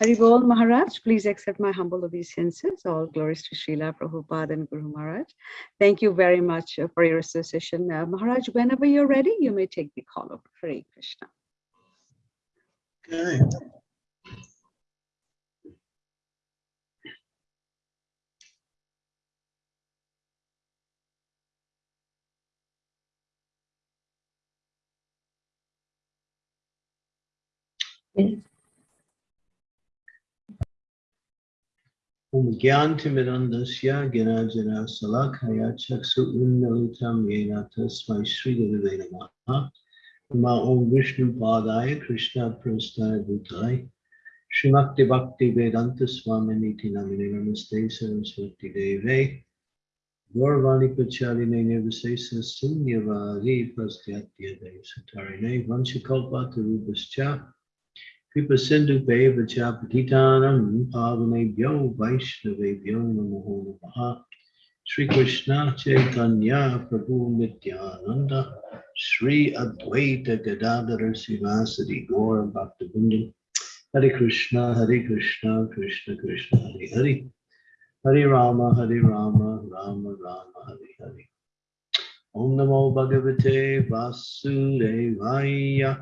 Haribol Maharaj, please accept my humble obeisances. All glories to Srila Prabhupada and Guru Maharaj. Thank you very much uh, for your association. Uh, Maharaj, whenever you're ready, you may take the call over. Hare Krishna. Okay. Om ज्ञानतिमिरन्दस्य ज्ञानजरासलाखया चक्षुन्मिलितं येन तस्मै श्रीगुरुवे नमः मा ॐ विष्णुपादाय कृष्णप्रस्थायभूताय श्रीमक्तिभक्तिवेदान्तस्वामिनीति नमिने नमस्ते सरस्वतीदेवे गौरवाणी प्रचारिणे निर्विशेषशून्यवादी प्रस्थात्यदे सुतारिणे वंशकल्पातरूपश्च Namine Namaste Saraswati Deve Gaurvani Pacharine Nirvisesa Sunyavadi Prastyatya Dev Satarine Vanchakalpa Tarubhascha Kripa Sindhu Beva Chapatitanam Pavanebhyo Vaishnavebhyo Namo Namaha Sri Krishna Chaitanya Prabhu Nityananda Sri Advaita Gadadhara Sivasadi Gaura Bhaktivinoda Hare Krishna Hare Krishna Krishna Krishna Hare Hare Hare Rama Hare Rama Rama Rama Hare Hare Om Namo Bhagavate Vasudevaya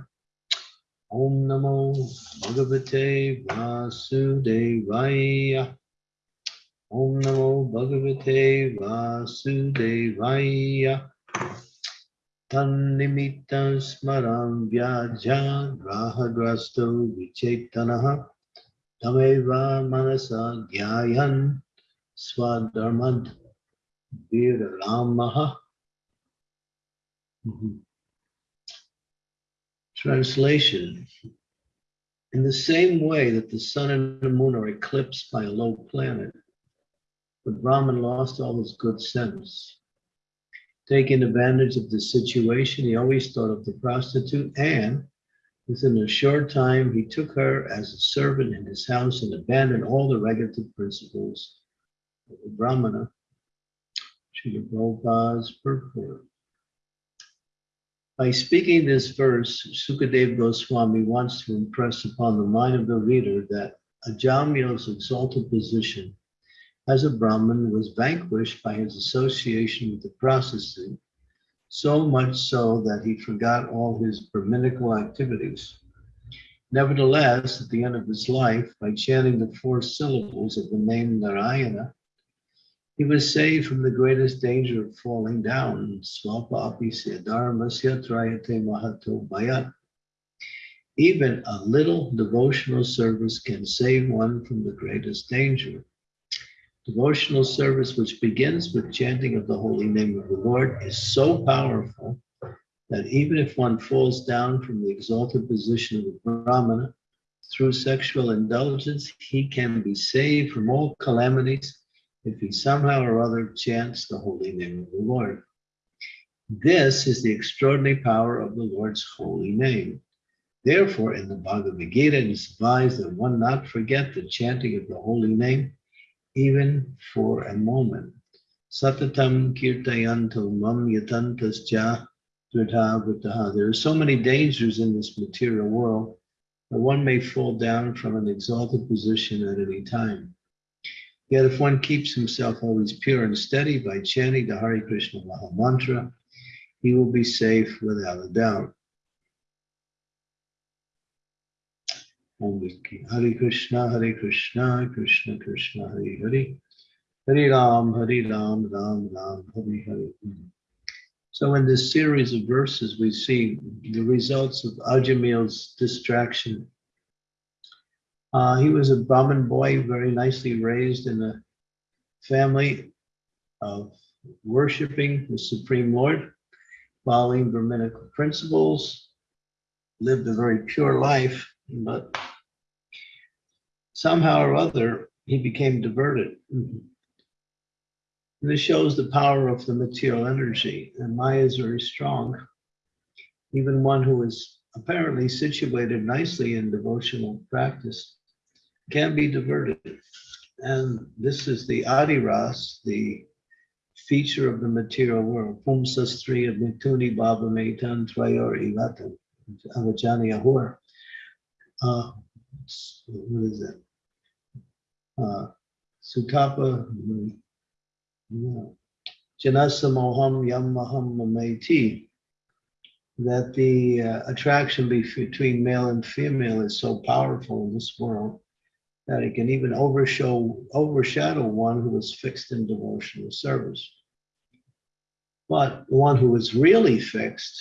Om Namo Bhagavate Vasudevaya. Om Namo Bhagavate Vasudevaya. Tannimitta smaram vyaja grahagrasto vichetanaha tameva manasa gyayan swadharmad viramaha. Mhm. Translation. In the same way that the sun and the moon are eclipsed by a low planet, the Brahmin lost all his good sense. Taking advantage of the situation, he always thought of the prostitute, and within a short time, he took her as a servant in his house and abandoned all the regulative principles of the Brahmana. Srila Prabhupada's purport. By speaking this verse, Sukadev Goswami wants to impress upon the mind of the reader that Ajamil's exalted position as a Brahmin was vanquished by his association with the prostitute, so much so that he forgot all his Brahminical activities. Nevertheless, at the end of his life, by chanting the four syllables of the name Narayana, he was saved from the greatest danger of falling down. Even a little devotional service can save one from the greatest danger. Devotional service, which begins with chanting of the holy name of the Lord, is so powerful that even if one falls down from the exalted position of the Brahmana through sexual indulgence, he can be saved from all calamities if he somehow or other chants the holy name of the Lord. This is the extraordinary power of the Lord's holy name. Therefore, in the Bhagavad Gita, it is advised that one not forget the chanting of the holy name, even for a moment. Satatam kirtayanto mam yatantascha dritavataha. There are so many dangers in this material world that one may fall down from an exalted position at any time. Yet if one keeps himself always pure and steady by chanting the Hare Krishna Maha Mantra, he will be safe without a doubt. Hare Krishna, Hare Krishna, Krishna Krishna, Hare Hare, Hare Ram, Hare Ram, Ram Ram, Hare Hare. So in this series of verses, we see the results of Ajamil's distraction uh, he was a Brahmin boy, very nicely raised in a family of worshiping the Supreme Lord, following Brahminical principles, lived a very pure life, but somehow or other, he became diverted. And this shows the power of the material energy, and Maya is very strong. Even one who is apparently situated nicely in devotional practice can be diverted. And this is the Adiras, the feature of the material world. Pumsastriya mituni baba metan trayor ivatan avajani ahur. Uh, what is that? Uh, Sutapa, no. Janasamoham Yamaham Mameti, that the uh, attraction between male and female is so powerful in this world that it can even overshow, overshadow one who is fixed in devotional service. But the one who is really fixed,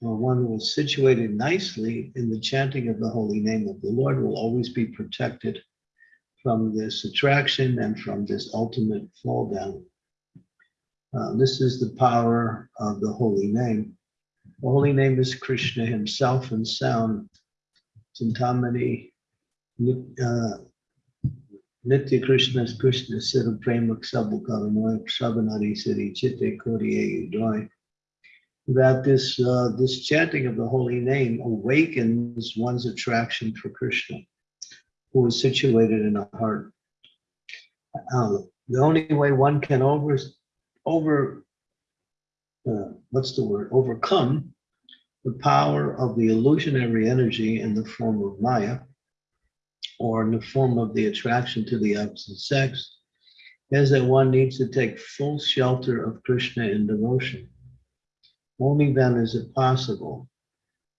or one who is situated nicely in the chanting of the holy name of the Lord, will always be protected from this attraction and from this ultimate fall down. Uh, this is the power of the holy name. The holy name is Krishna himself in sound. Chintamani, uh, Nitya Krishna Krishna Siddha Prema Sabukaranoy Sabanari Chitte Kodiye Udoy. That this uh, this chanting of the holy name awakens one's attraction for Krishna, who is situated in our heart. Uh, the only way one can over over uh, what's the word overcome the power of the illusionary energy in the form of Maya or in the form of the attraction to the opposite sex is that one needs to take full shelter of Krishna in devotion. Only then is it possible.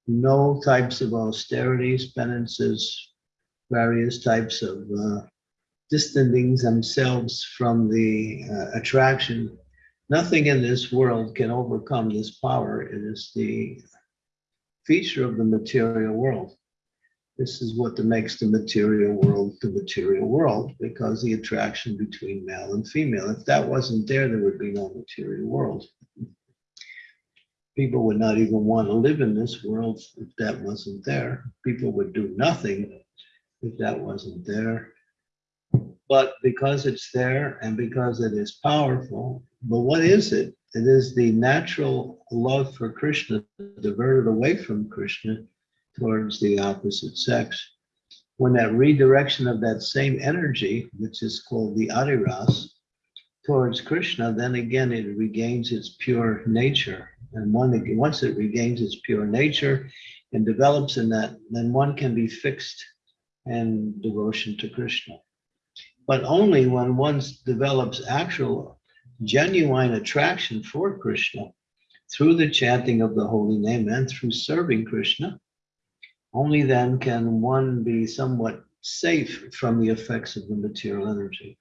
No types of austerities, penances, various types of uh, distancing themselves from the uh, attraction. Nothing in this world can overcome this power. It is the feature of the material world. This is what makes the material world the material world because the attraction between male and female. If that wasn't there, there would be no material world. People would not even want to live in this world if that wasn't there. People would do nothing if that wasn't there. But because it's there and because it is powerful, but what is it? It is the natural love for Krishna diverted away from Krishna towards the opposite sex. When that redirection of that same energy, which is called the Adiras, towards Krishna, then again it regains its pure nature. And once it regains its pure nature and develops in that, then one can be fixed in devotion to Krishna. But only when one develops actual, genuine attraction for Krishna through the chanting of the holy name and through serving Krishna, only then can one be somewhat safe from the effects of the material energy.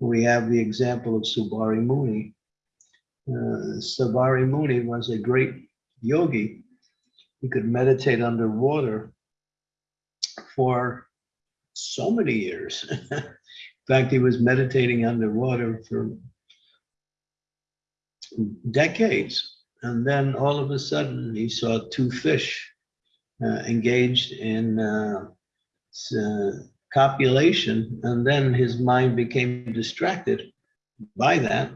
We have the example of Saubhari Muni. Uh, Saubhari Muni was a great yogi. He could meditate underwater for so many years. In fact, he was meditating underwater for decades. And then all of a sudden, he saw two fish engaged in uh, uh, copulation, and then his mind became distracted by that.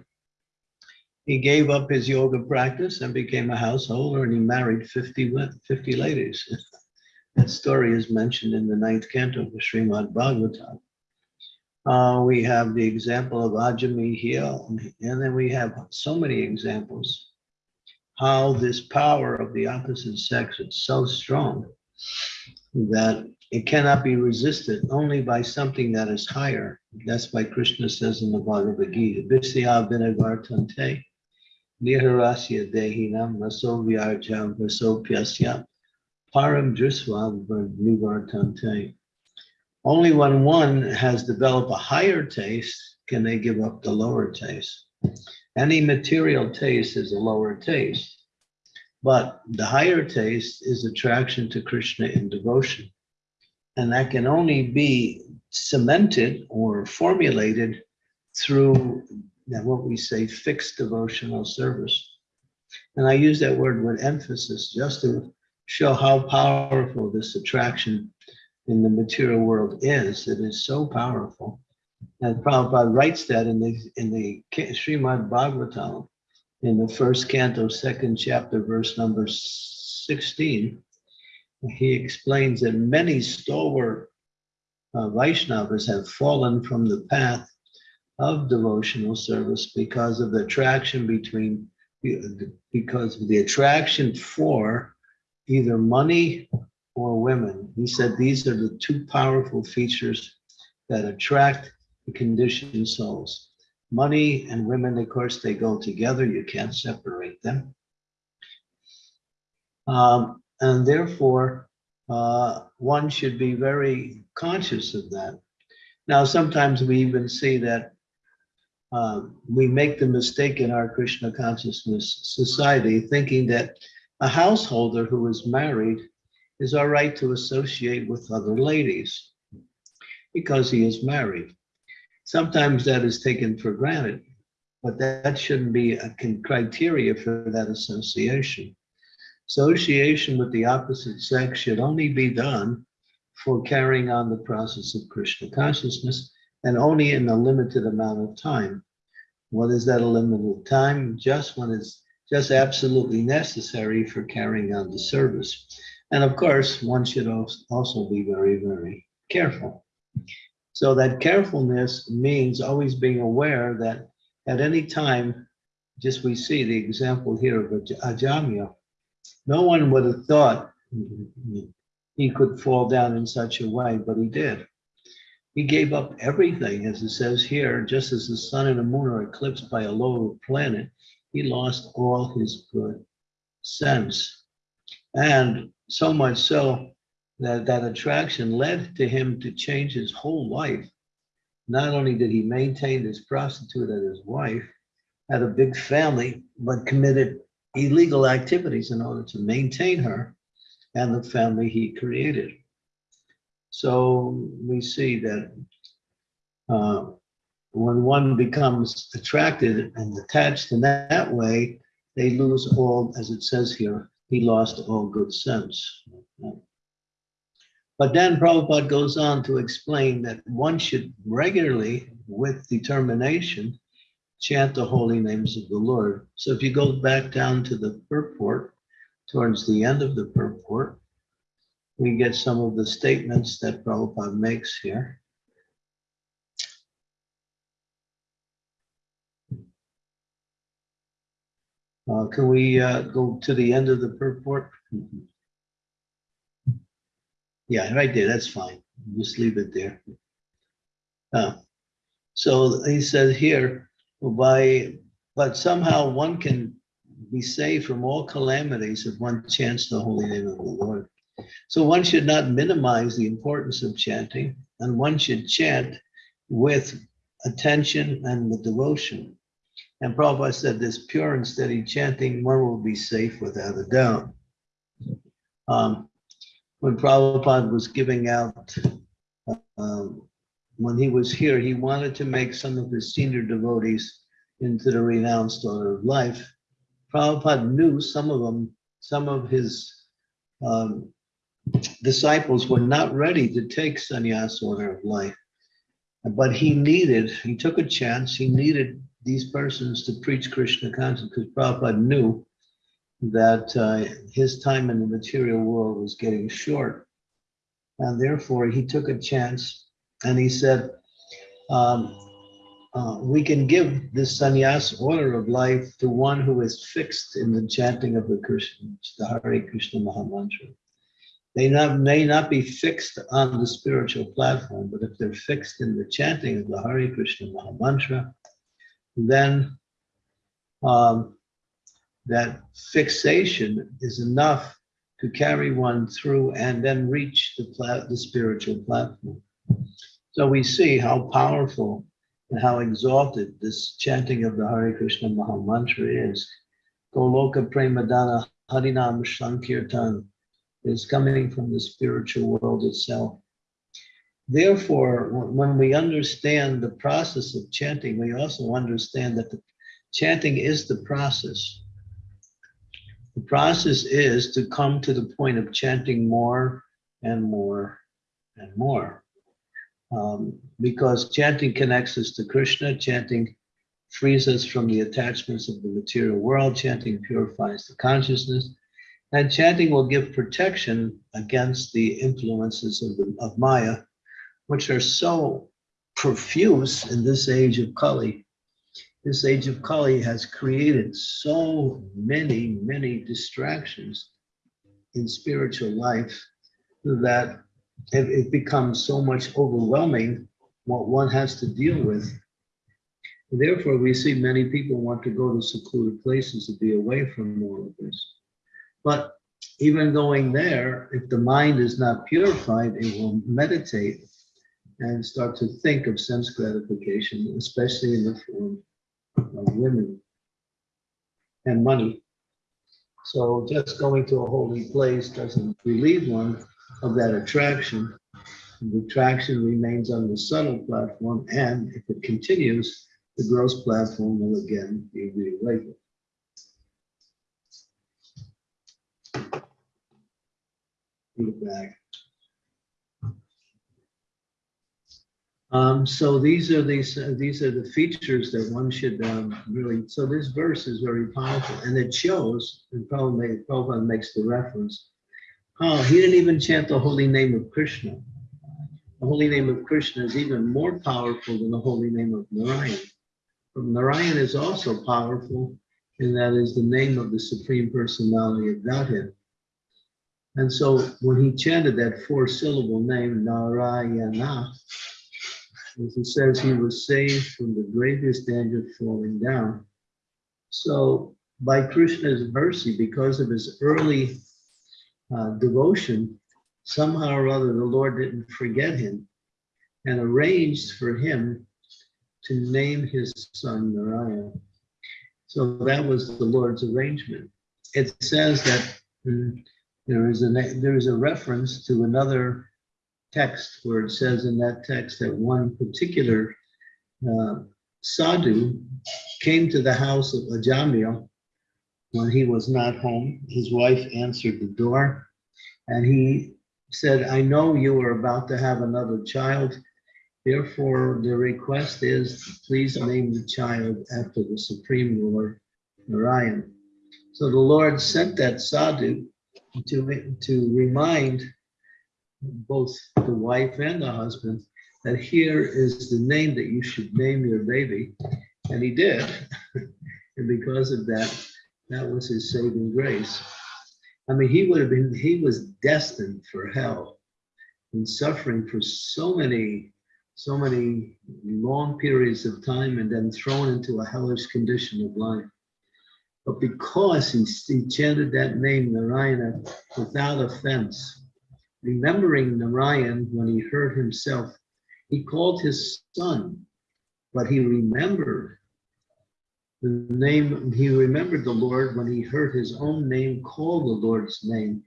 He gave up his yoga practice and became a householder, and he married 50, 50 ladies. that story is mentioned in the ninth canto of the Srimad Bhagavatam. Uh, we have the example of Ajamil here, and then we have so many examples how this power of the opposite sex is so strong that it cannot be resisted only by something that is higher. That's why Krishna says in the Bhagavad Gita, Visya Vinavartante, Niharasya Dehinam, Raso Vyarjam, Raso Pyasya, Param Drisva Nivartante. Only when one has developed a higher taste can they give up the lower taste. Any material taste is a lower taste, but the higher taste is attraction to Krishna in devotion. And that can only be cemented or formulated through what we say fixed devotional service. And I use that word with emphasis just to show how powerful this attraction in the material world is. It is so powerful. And Prabhupada writes that in the in the Srimad Bhagavatam, in the first canto, second chapter, verse number 16. He explains that many stalwart uh, Vaishnavas have fallen from the path of devotional service because of the attraction between because of the attraction for either money or women. He said these are the two powerful features that attract conditioned souls. Money and women, of course, they go together. You can't separate them. Um, and therefore, uh, one should be very conscious of that. Now, sometimes we even see that uh, we make the mistake in our Krishna consciousness society thinking that a householder who is married is all right to associate with other ladies because he is married. Sometimes that is taken for granted, but that shouldn't be a criteria for that association. Association with the opposite sex should only be done for carrying on the process of Krishna consciousness and only in a limited amount of time. What is that a limited time? Just when it's just absolutely necessary for carrying on the service. And of course, one should also be very, very careful. So that carefulness means always being aware that at any time, just we see the example here of Ajamil, no one would have thought he could fall down in such a way, but he did. He gave up everything, as it says here, just as the sun and the moon are eclipsed by a lower planet, he lost all his good sense. And so much so that that attraction led to him to change his whole life. Not only did he maintain his prostitute as his wife, had a big family, but committed illegal activities in order to maintain her and the family he created. So we see that uh, when one becomes attracted and attached in that, that way, they lose all, as it says here, he lost all good sense. But then Prabhupada goes on to explain that one should regularly, with determination, chant the holy names of the Lord. So if you go back down to the purport, towards the end of the purport, we get some of the statements that Prabhupada makes here. Uh, can we uh, go to the end of the purport? Yeah, right there, that's fine. Just leave it there. Uh, so he says here, by, but somehow one can be saved from all calamities if one chants the holy name of the Lord. So one should not minimize the importance of chanting, and one should chant with attention and with devotion. And Prabhupada said this pure and steady chanting, one will be safe without a doubt. Um, when Prabhupada was giving out, um, when he was here, he wanted to make some of his senior devotees into the renounced order of life. Prabhupada knew some of them, some of his um, disciples were not ready to take sannyas order of life. But he needed, he took a chance, he needed these persons to preach Krishna consciousness because Prabhupada knew that uh, his time in the material world was getting short. And therefore, he took a chance and he said, um, uh, we can give this sannyas order of life to one who is fixed in the chanting of the Krishna, the Hare Krishna Mahamantra. They not, may not be fixed on the spiritual platform, but if they're fixed in the chanting of the Hare Krishna Mahamantra, then um, that fixation is enough to carry one through and then reach the, the spiritual platform. So we see how powerful and how exalted this chanting of the Hare Krishna Maha Mantra is. Goloka Premadana Harinam Sankirtan is coming from the spiritual world itself. Therefore, when we understand the process of chanting, we also understand that the chanting is the process. The process is to come to the point of chanting more and more and more. Um, because chanting connects us to Krishna, chanting frees us from the attachments of the material world, chanting purifies the consciousness, and chanting will give protection against the influences of, the, of Maya, which are so profuse in this age of Kali. This age of Kali has created so many, many distractions in spiritual life that it, becomes so much overwhelming what one has to deal with. Therefore, we see many people want to go to secluded places to be away from all of this. But even going there, if the mind is not purified, it will meditate and start to think of sense gratification, especially in the form women and money. So just going to a holy place doesn't relieve one of that attraction. The attraction remains on the subtle platform, and if it continues, the gross platform will again be reawakened. Feedback. Um, so these are these uh, these are the features that one should um, really. So this verse is very powerful, and it shows. And Prabhupada, Prabhupada makes the reference. Oh, he didn't even chant the holy name of Krishna. The holy name of Krishna is even more powerful than the holy name of Narayan. But Narayan is also powerful, and that is the name of the Supreme Personality of Godhead. And so when he chanted that four syllable name, Narayana, as he says, he was saved from the greatest danger falling down. So by Krishna's mercy, because of his early uh, devotion, somehow or other, the Lord didn't forget him and arranged for him to name his son Narayan. So that was the Lord's arrangement. It says that mm, there is a there is a reference to another text where it says in that text that one particular uh, sadhu came to the house of Ajamil when he was not home. His wife answered the door and he said, I know you are about to have another child. Therefore, the request is please name the child after the Supreme Lord Narayan. So the Lord sent that sadhu to, to remind both the wife and the husband that here is the name that you should name your baby. And he did. and because of that, that was his saving grace. I mean, he would have been, he was destined for hell and suffering for so many, so many long periods of time and then thrown into a hellish condition of life. But because he, he chanted that name, Narayana, without offense, remembering Narayan when he heard himself, he called his son, but he remembered the name, he remembered the Lord when he heard his own name call the Lord's name.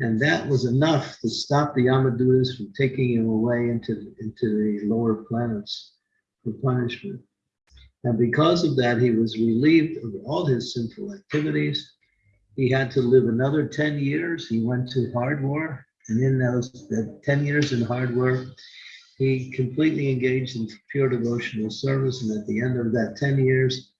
And that was enough to stop the Yamadutas from taking him away into, into the lower planets for punishment. And because of that, he was relieved of all his sinful activities. He had to live another 10 years. He went to Hardwar, and in those that 10 years in Hardwar, he completely engaged in pure devotional service. And at the end of that 10 years,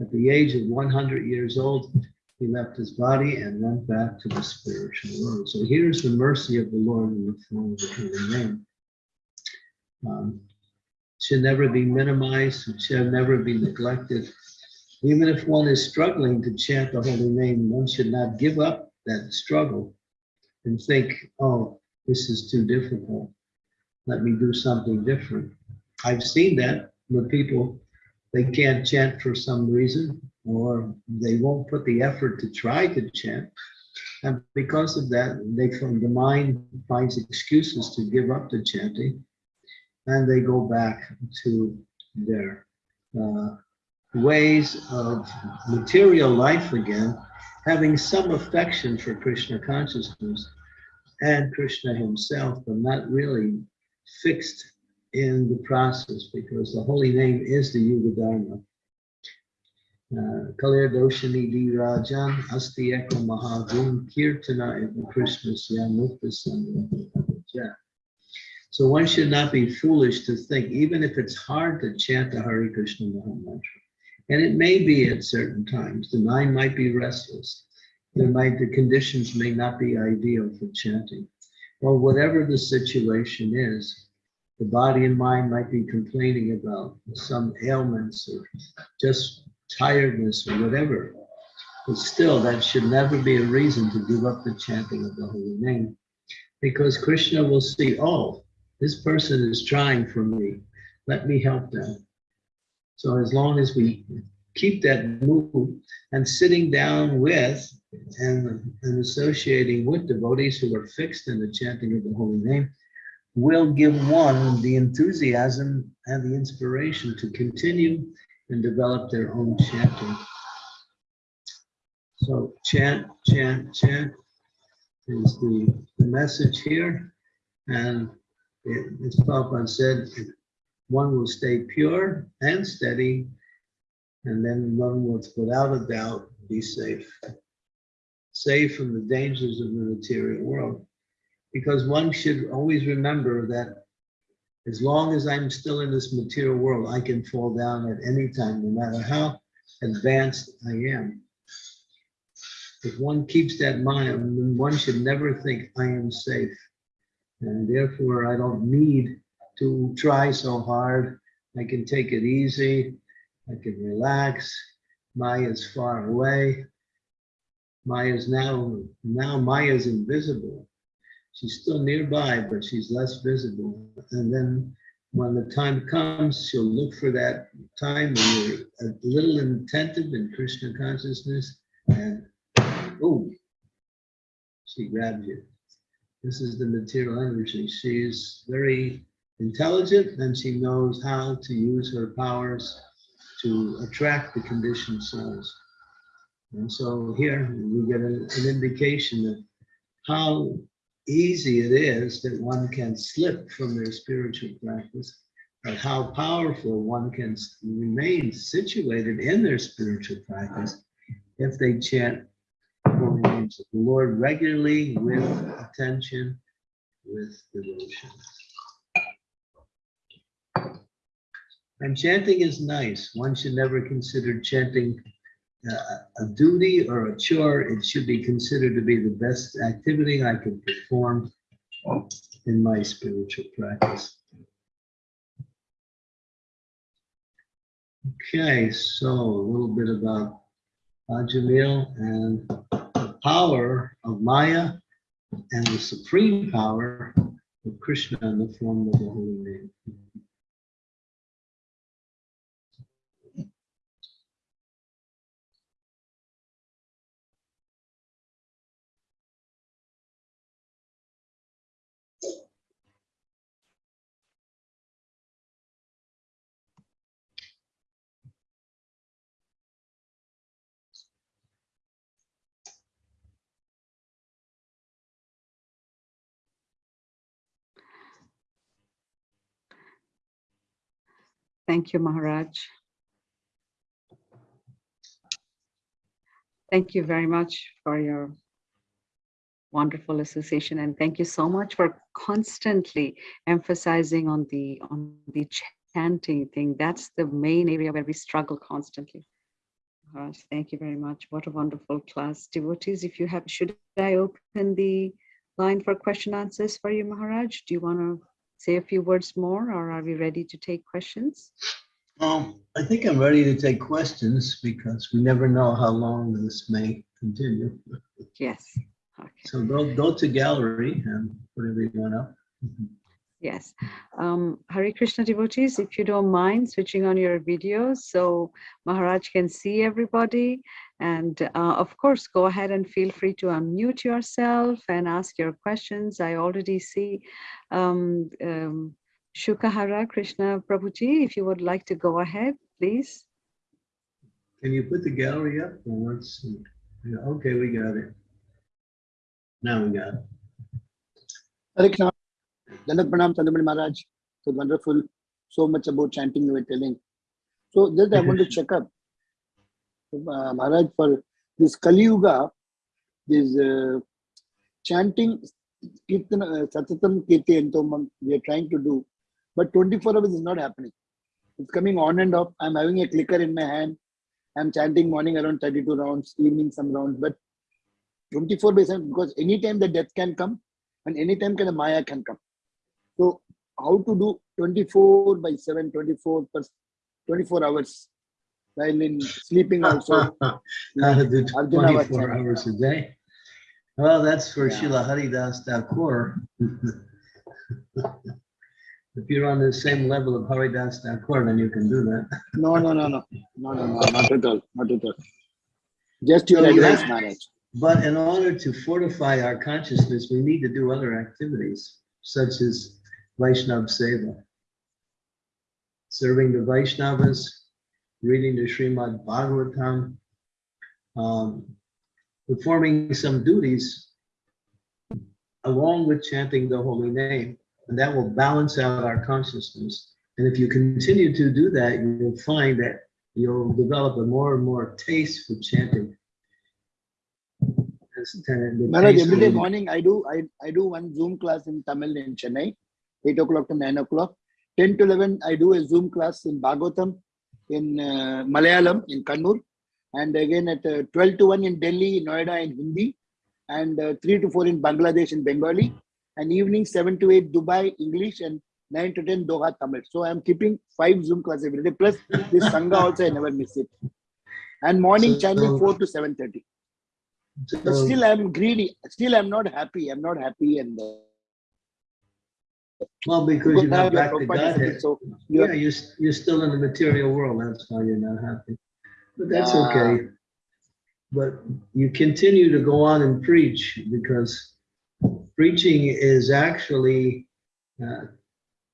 at the age of 100 years old, he left his body and went back to the spiritual world. So here's the mercy of the Lord in the form of the holy name. Um, should never be minimized, should never be neglected. Even if one is struggling to chant the holy name, one should not give up that struggle and think, oh, this is too difficult. Let me do something different. I've seen that with people, they can't chant for some reason, or they won't put the effort to try to chant. And because of that, they from the mind finds excuses to give up the chanting, and they go back to their uh, ways of material life again, having some affection for Krishna consciousness and Krishna himself, but not really fixed in the process because the holy name is the Yuga Dharma. Uh, Kalir Doshani Di Rajan Asti Eko Kirtana So one should not be foolish to think, even if it's hard to chant the Hare Krishna Mantra. And it may be at certain times, the mind might be restless. There might, the conditions may not be ideal for chanting. Well, whatever the situation is, the body and mind might be complaining about some ailments or just tiredness or whatever. But still, that should never be a reason to give up the chanting of the holy name. Because Krishna will see, oh, this person is trying for me. Let me help them. So as long as we keep that mood and sitting down with and, and associating with devotees who are fixed in the chanting of the holy name, will give one the enthusiasm and the inspiration to continue and develop their own chanting. So chant, chant, chant is the, the message here. And it, as Prabhupada said, one will stay pure and steady, and then one will, without a doubt, be safe. Safe from the dangers of the material world. Because one should always remember that as long as I'm still in this material world, I can fall down at any time, no matter how advanced I am. If one keeps that mind, then one should never think I am safe. And therefore, I don't need to try so hard. I can take it easy. I can relax. Maya is far away. Maya is now, now Maya is invisible. She's still nearby, but she's less visible. And then when the time comes, she'll look for that time when you're a little attentive in Krishna consciousness and boom, she grabs you. This is the material energy. She's very intelligent and she knows how to use her powers to attract the conditioned souls. And so here we get an, an indication of how easy it is that one can slip from their spiritual practice, but how powerful one can remain situated in their spiritual practice if they chant the Lord regularly with attention, with devotion. And chanting is nice. One should never consider chanting uh, a duty or a chore. It should be considered to be the best activity I can perform in my spiritual practice. Okay, so a little bit about Ajamil and the power of Maya and the supreme power of Krishna in the form of the holy name. Thank you, Maharaj. Thank you very much for your wonderful association and thank you so much for constantly emphasizing on the on the chanting thing. That's the main area where we struggle constantly. Thank you very much. What a wonderful class. Devotees, if you have, should I open the line for question answers for you, Maharaj? Do you want to say a few words more or are we ready to take questions? Um, I think I'm ready to take questions because we never know how long this may continue. Yes. Okay. So go, go to gallery and put everyone up. Yes. Um, Hare Krishna devotees, if you don't mind switching on your video so Maharaj can see everybody. And uh, of course, go ahead and feel free to unmute yourself and ask your questions. I already see um, um, Shukahara Krishna Prabhuji, if you would like to go ahead, please. Can you put the gallery up? Well, let's see. Okay, we got it. Now we got it. Hare Krishna. Dandak Pranam Chandramauli Maharaj. So wonderful. So much about chanting you were telling. So just I want to check up. Maharaj, for this Kali Yuga, this uh, chanting Kirtan, uh, Satatam Kirti Entomam, we are trying to do, but 24 hours is not happening. It's coming on and off. I'm having a clicker in my hand. I'm chanting morning around 32 rounds, evening some rounds, but 24 by 7 because anytime the death can come and anytime can the Maya can come. So how to do 24 by 7, 24 per 24 hours while in sleeping also. How to do Arjuna was 24 hours a day. Well, that's for Yeah. Srila Haridas Thakur. If you're on the same level of Haridas Thakur, then you can do that. No, no, no, no, no, no, no, not at all, not at all. Just your So you advice, have- But in order to fortify our consciousness, we need to do other activities such as Vaishnav Seva. Serving the Vaishnavas, reading the Srimad Bhagavatam, um, performing some duties along with chanting the holy name. And that will balance out our consciousness. And if you continue to do that, you'll find that you'll develop a more and more taste for chanting. As- and the Maharaj, every day morning I do, I, I do one Zoom class in Tamil in Chennai, eight o'clock to nine o'clock. Ten to eleven, I do a Zoom class in Bhagavatam, in uh, Malayalam, in Kannur. And again at uh, twelve to one in Delhi, Noida in Hindi. And uh, three to four in Bangladesh in Bengali. And evening seven to eight Dubai English and nine to ten Doha Tamil. So I'm keeping five Zoom classes every day. Plus this Sangha also I never miss it. And morning So- chanting four to seven thirty. But So- still I'm greedy. Still I'm not happy. I'm not happy and uh, Well, because you're not back to Prabhupada is a bit Godhead. So Yeah, you're, you're, you're still in the material world. That's why you're not happy. But that's Yeah. okay. But you continue to go on and preach because preaching is actually uh,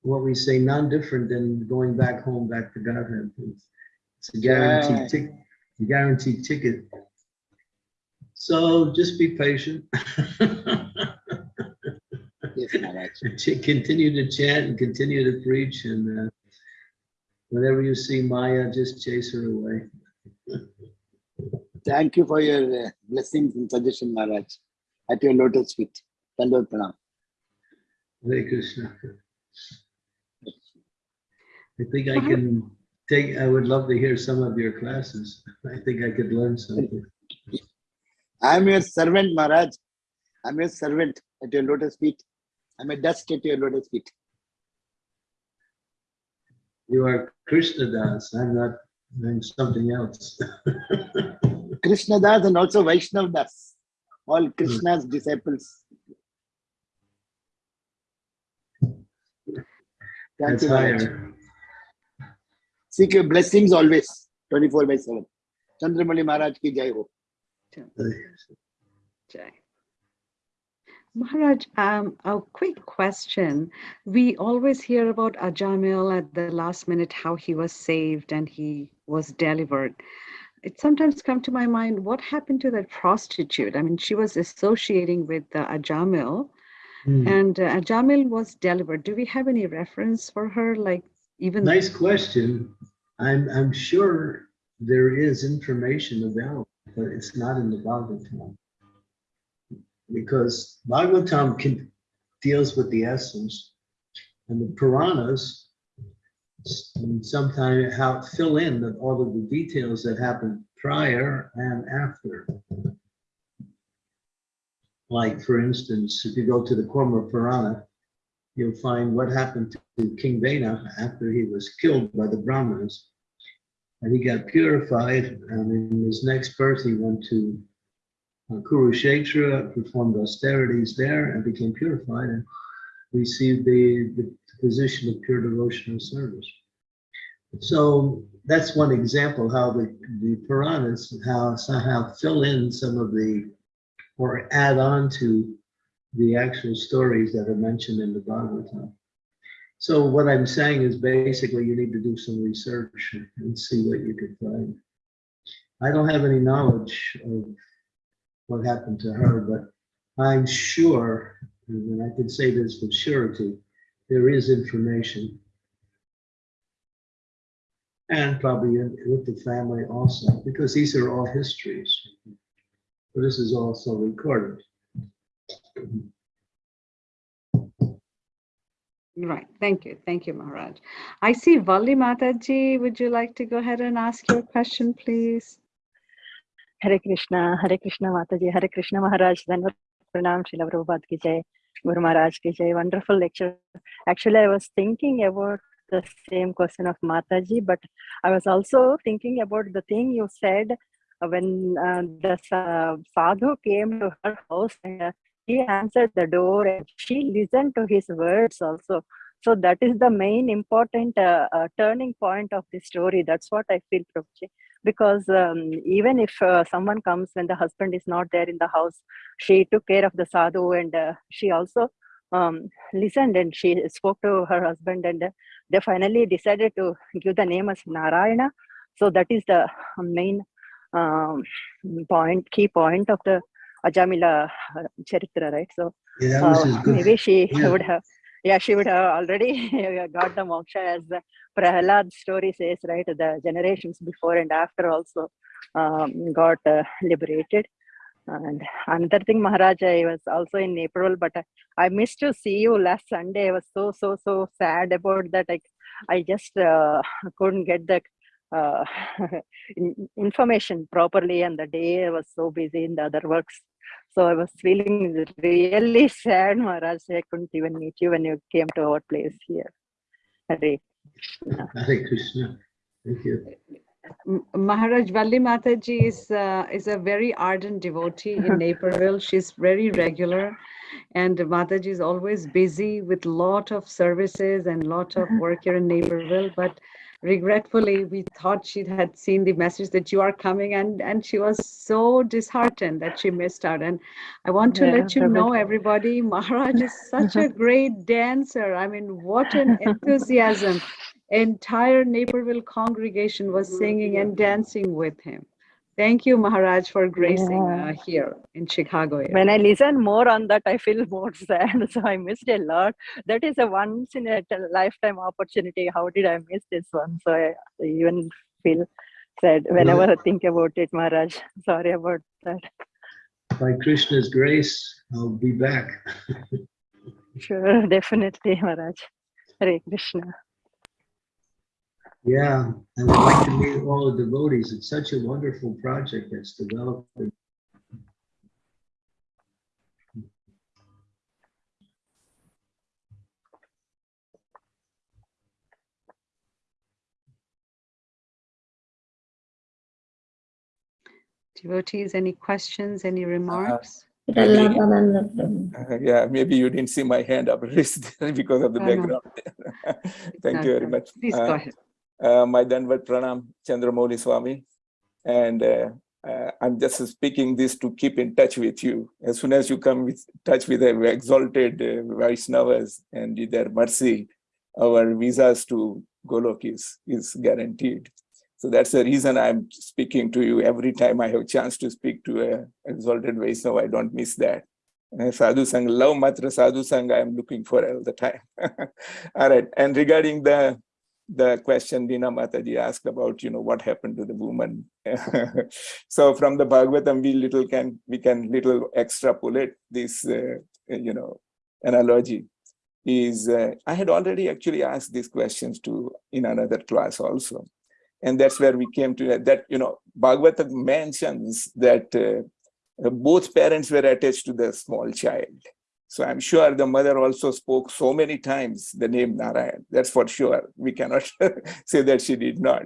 what we say non-different than going back home, back to Godhead. It's- It's a Yeah. guaranteed tick, a guaranteed ticket. So just be patient. yes, Maharaj. Ch- continue to chant and continue to preach and uh, whenever you see Maya, just chase her away. Thank you for your uh, blessings and suggestion, Maharaj. At your lotus feet. Dandot Pranam. Hare Krishna. I think I can take, I would love to hear some of your classes. I think I could learn something. I'm your servant, Maharaj. I'm your servant at your lotus feet. I'm a dust at your lotus feet. You are Krishna Das. I'm not, I'm something else. Krishna Das and also Vaishnav Das. All Krishna's hmm. disciples. Thank That's you, Maharaj. higher. Seek your blessings always, 24 by 7. Chandramauli Maharaj ki jai ho. Jai. Maharaj, um, a quick question. We always hear about Ajamil at the last minute, how he was saved and he was delivered. It sometimes come to my mind, what happened to that prostitute? I mean, she was associating with uh, Ajamil Hmm. and uh, Ajamil was delivered. Do we have any reference for her? Like even Nice question. I'm, I'm sure there is information available, but it's not in the Bhagavatam. Because Bhagavatam can, deals with the essence and the Puranas sometimes how fill in the, all of the details that happened prior and after. Like, for instance, if you go to the Kurma Purana, you'll find what happened to King Vena after he was killed by the Brahmins. And he got purified, and in his next birth, he went to Uh, Kurukshetra, performed austerities there, and became purified and received the, the position of pure devotional service. So that's one example how the, the Puranas, how somehow fill in some of the, or add on to the actual stories that are mentioned in the Bhagavatam. So what I'm saying is basically you need to do some research and see what you can find. I don't have any knowledge of what happened to her, but I'm sure, and I can say this with surety, there is information. And probably with the family also, because these are all histories. But this is also recorded. Right. Thank you. Thank you, Maharaj. I see Valli Mataji. Would you like to go ahead and ask your question, please? Hare Krishna, Hare Krishna Mataji, Hare Krishna Maharaj, Dhanvat Pranam, Srila Prabhupada ki jai, Guru Maharaj ki jai, wonderful lecture. Actually, I was thinking about the same question of Mataji, but I was also thinking about the thing you said uh, when uh, the sa- sadhu came to her house and uh, he answered the door and she listened to his words also. So that is the main important uh, uh, turning point of the story. That's what I feel, Prabhuji. Because um, even if uh, someone comes when the husband is not there in the house, she took care of the sadhu and uh, she also um, listened and she spoke to her husband and uh, they finally decided to give the name as Narayana. So that is the main um, point, key point of the Ajamila uh, Charitra, right? So Yeah, uh, maybe she yeah. would have, yeah, she would have already got the moksha as the Prahlad story says, right? The generations before and after also um, got uh, liberated. And another thing, Maharaj, I was also in April, but I, I missed to see you last Sunday. I was so, so, so sad about that. I, I just uh, couldn't get the uh, information properly, and the day I was so busy in the other works. So I was feeling really sad, Maharaj. I couldn't even meet you when you came to our place here. Hare Krishna. Hare Krishna. Thank you. Maharaj Valli Mataji is, uh, is a very ardent devotee in Naperville. She's very regular and Mataji is always busy with lot of services and lot of work here in Naperville. But regretfully, we thought she had seen the message that you are coming and, and she was so disheartened that she missed out. And I want to Yeah, let you know, everybody, Maharaj is such a great dancer. I mean, what an enthusiasm entire Naperville congregation was singing and dancing with him. Thank you, Maharaj, for gracing Yeah. uh, here in Chicago. area. when I listen more on that, I feel more sad. So I missed a lot. That is a once in a lifetime opportunity. How did I miss this one? So I even feel sad whenever I think about it, Maharaj. Sorry about that. By Krishna's grace, I'll be back. Sure, definitely, Maharaj. Hare Krishna. Yeah, and we'd like to meet all the devotees. It's such a wonderful project that's developed. Devotees, any questions, any remarks? Uh, yeah, maybe you didn't see my hand up raised because of the Oh, no. background. Thank you very much. Please go Uh, ahead. Uh, my Danvat Pranam, Chandramauli Swami. And uh, uh, I'm just speaking this to keep in touch with you. As soon as you come with touch with the exalted uh, Vaishnavas and their mercy, our visas to Golok is, is guaranteed. So that's the reason I'm speaking to you every time I have a chance to speak to a exalted Vaishnava. I don't miss that. Uh, Sadhu love matra Sadhu I am looking for all the time. all right. And regarding the the question Dina Mataji asked about, you know, what happened to the woman. so from the Bhagavatam, we little can we can little extrapolate this, uh, you know, analogy. Is uh, I had already actually asked these questions to in another class also, and that's where we came to that. You know, Bhagavatam mentions that uh, both parents were attached to the small child. So I'm sure the mother also spoke so many times the name Narayan. That's for sure. We cannot say that she did not.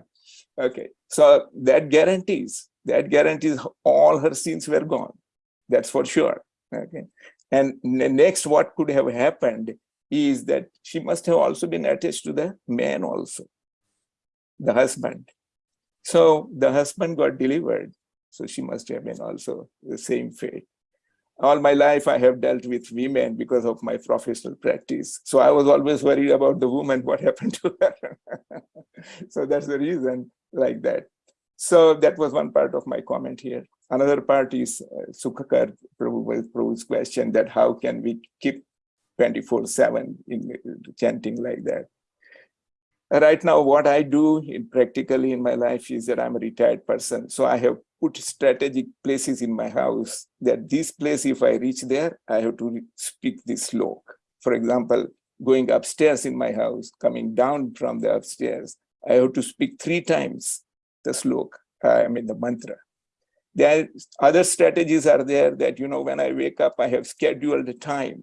Okay, so that guarantees, that guarantees all her sins were gone. That's for sure. Okay, and next, what could have happened is that she must have also been attached to the man also, the husband. So the husband got delivered. So she must have been also the same fate all my life I have dealt with women because of my professional practice. So I was always worried about the woman, what happened to her. so that's the reason like that. So that was one part of my comment here. Another part is uh, Sukhakar Prabhu, question that how can we keep 24 seven in uh, chanting like that. Right now, what I do in practically in my life is that I'm a retired person. So I have put strategic places in my house that this place, if I reach there, I have to speak this slok. For example, going upstairs in my house, coming down from the upstairs, I have to speak three times the slok, I mean the mantra. There other strategies are there that, you know, when I wake up, I have scheduled time.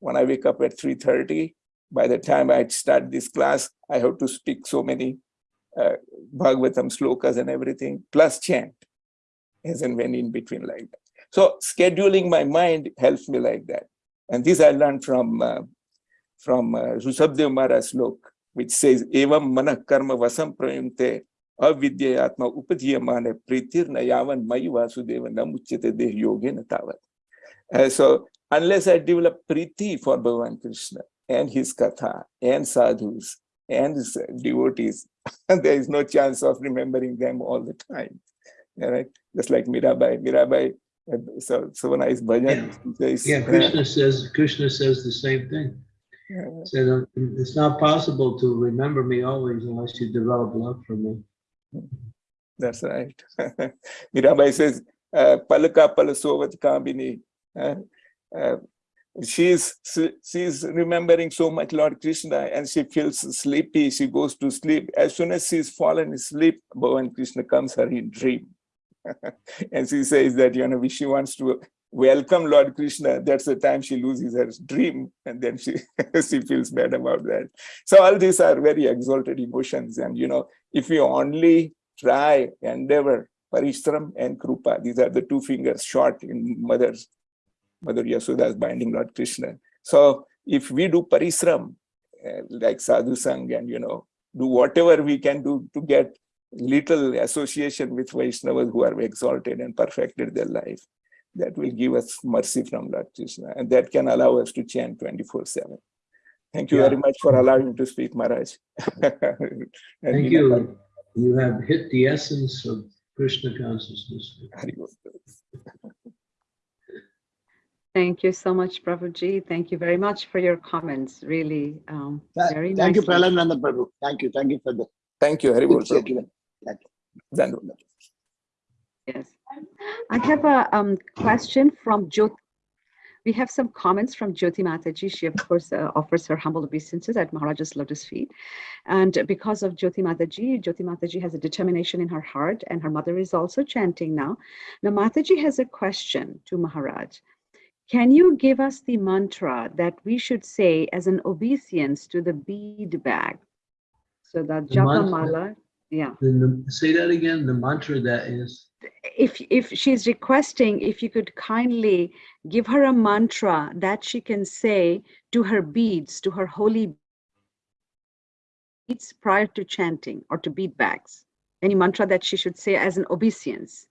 When I wake up at 3.30, by the time I start this class, I have to speak so many uh, Bhagavatam slokas and everything, plus chant. as and when in between like that. So scheduling my mind helps me like that. And this I learned from uh, from uh, Rushabdev Maharaj slok, which says, Evam mana karma vasam prayunte avidya atma upadhyamane pritir na yavan mayi vasudeva namuchyate deh yoge tavat. Uh, so unless I develop priti for Bhagavan Krishna and his katha and sadhus and his devotees, there is no chance of remembering them all the time. All right, just like Mirabai. Mirabai, uh, so so nice bhajan. says, Yeah, uh, Krishna says, Krishna says the same thing. uh, Said, "Um, it's not possible to remember me always unless you develop love for me. That's right. Mirabai says, uh, Palaka Palasovat Kambini. She's she's remembering so much Lord Krishna and she feels sleepy. She goes to sleep. As soon as she's fallen asleep, Bhagavan Krishna comes her in dream. and she says that, you know, she wants to welcome Lord Krishna. That's the time she loses her dream. And then she, she feels bad about that. So all these are very exalted emotions. And, you know, if you only try, endeavor, parishram and krupa, these are the two fingers short in mother's, Mother Yashoda's binding Lord Krishna. So if we do parishram, uh, like sadhu sang and, you know, do whatever we can do to get little association with Vaishnavas who are exalted and perfected their life, that will give us mercy from Lord Krishna. And that can allow us to chant 24 7. Thank you Yeah. very much for allowing me to speak, Maharaj. Thank you. You have hit the essence of Krishna consciousness. Hari Bol. Thank you so much, Prabhuji. Thank you very much for your comments. Really, um, Tha- very Thank you, nicely. Prahlad Nanda Prabhu. Thank you. Thank you for the Thank you, Hari Bol. good statement. Dandavad. Yes. I have a um, question from Jyoti. We have some comments from Jyoti Mataji. She, of course, uh, offers her humble obeisances at Maharaja's lotus feet. And because of Jyoti Mataji, Jyoti Mataji has a determination in her heart, and her mother is also chanting now. Now, Mataji has a question to Maharaj. Can you give us the mantra that we should say as an obeisance to the bead bag? So that The Japa? Mala, yeah. The- say that again, the mantra that is, if if she's requesting if you could kindly give her a mantra that she can say to her beads to her holy beads prior to chanting or to bead bags any mantra that she should say as an obeisance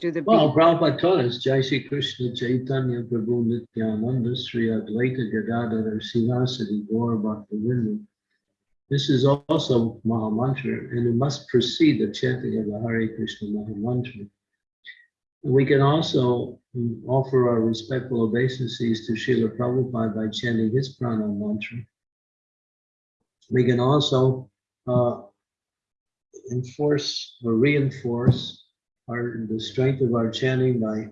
to the well, Prabhupada taught us, Jai Shri Krishna Chaitanya Prabhu Nityananda Sri Advaita Gadadhara Srivasadi Gaur Bhakta Vrinda. This is also Maha Mantra, and it must precede the chanting of the Hare Krishna Maha Mantra. We can also offer our respectful obeisances to Srila Prabhupada by chanting his prana mantra. We can also uh, enforce or reinforce our, the strength of our chanting by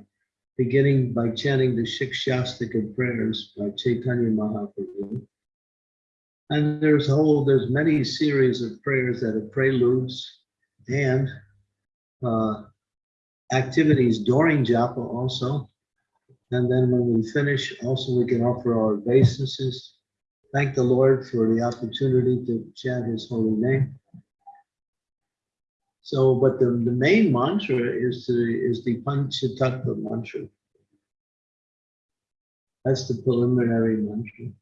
beginning by chanting the Shikshashtaka prayers by Chaitanya Mahaprabhu. And there's whole, there's many series of prayers that are preludes and uh, activities during japa also. And then when we finish, also we can offer our obeisances. Thank the Lord for the opportunity to chant his holy name. So, but the, the main mantra is the, is the Panchatattva mantra. That's the preliminary mantra.